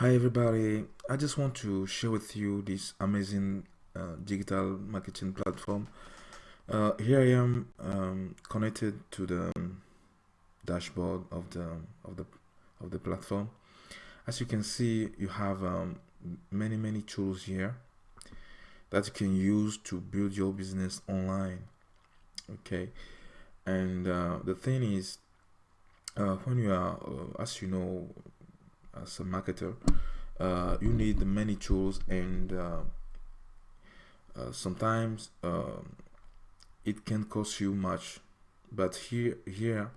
Hi everybody, I just want to share with you this amazing uh, digital marketing platform. Uh, here I am um, connected to the dashboard of the of the of the platform. As you can see, you have um, many many tools here that you can use to build your business online. Okay, and uh, the thing is, uh, when you are, uh, as you know, as a marketer uh, you need many tools and uh, uh, sometimes um, it can cost you much. But here here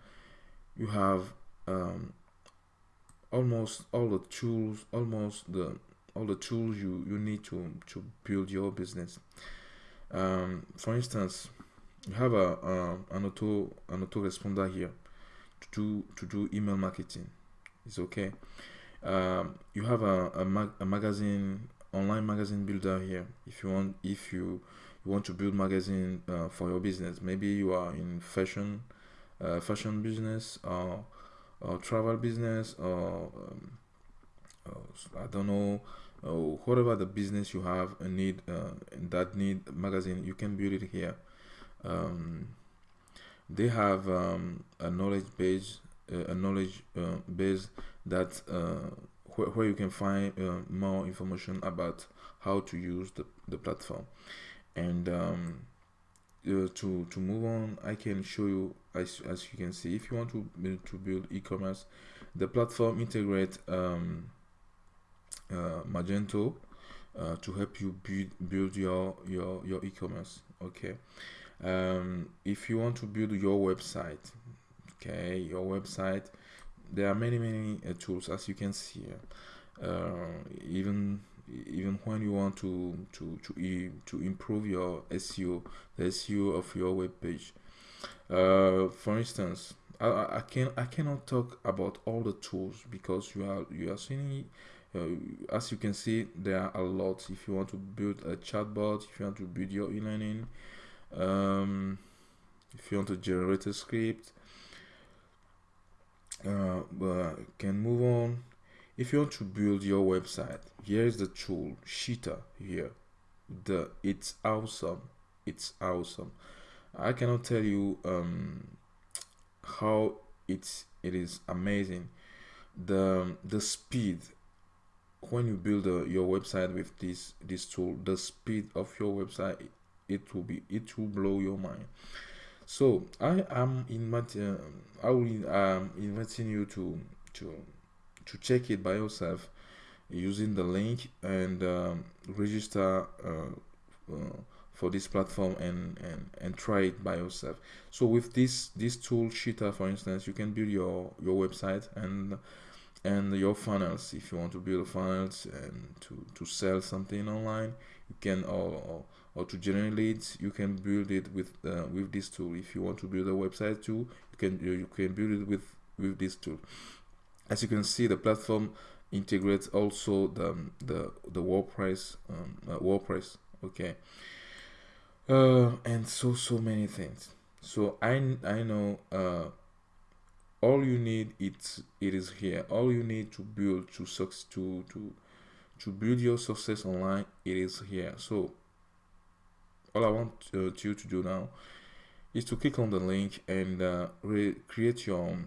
you have um, almost all the tools almost the all the tools you you need to to build your business. Um, for instance you have a, a an auto an autoresponder here to do to do email marketing. It's okay um, you have a, a, mag a magazine online magazine builder here. If you want if you, you want to build magazine uh, for your business maybe you are in fashion uh, fashion business or, or travel business or, um, or I don't know or whatever the business you have a need uh, that need magazine you can build it here. Um, they have um, a knowledge base uh, a knowledge uh, base that uh, where, where you can find more information about how to use the, the platform. And um, uh, to to move on i can show you as, as you can see if you want to build to build e-commerce the platform integrate um, uh, magento uh, to help you build build your your your e-commerce okay? Um, if you want to build your website okay your website there are many many uh, tools as you can see uh, even even when you want to to to e to improve your SEO the SEO of your web page uh, for instance I, I can I cannot talk about all the tools because you are you are seeing uh, as you can see there are a lot. If you want to build a chatbot if you want to build your e-learning um, if you want to generate a script uh, but can move on. If you want to build your website here is the tool Sheeter here. The it's awesome. It's awesome. I cannot tell you um, how it's it is amazing. The the speed. When you build a, your website with this this tool the speed of your website it will be it will blow your mind so I am inviting, I will um, inviting you to to to check it by yourself using the link and um, register uh, uh, for this platform and, and and try it by yourself. So with this this tool Sheeter, for instance, you can build your your website and and your funnels if you want to build funnels and to to sell something online you can or, or or to generate leads you can build it with uh, with this tool. If you want to build a website too you can you can build it with with this tool. As you can see the platform integrates also the the the WordPress um, uh, WordPress okay? Uh, and so so many things. So I I know uh, all you need it it is here. All you need to build to to to to build your success online it is here. So all I want uh, you to do now is to click on the link and uh, create your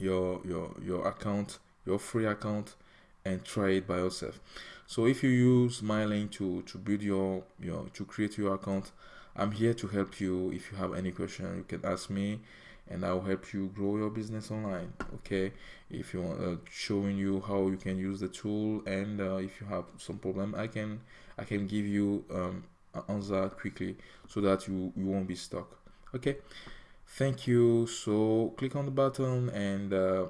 your your your account your free account and try it by yourself. So if you use my link to to build your your to create your account I'm here to help you. If you have any question you can ask me and I'll help you grow your business online okay? If you want uh, showing you how you can use the tool and uh, if you have some problem I can I can give you um, answer quickly so that you, you won't be stuck. Okay thank you. So click on the button and uh,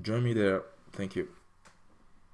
join me there. Thank you